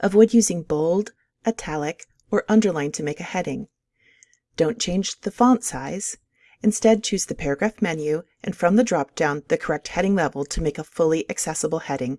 Avoid using bold, italic, or underline to make a heading. Don't change the font size. Instead, choose the Paragraph menu and from the drop-down the correct heading level to make a fully accessible heading.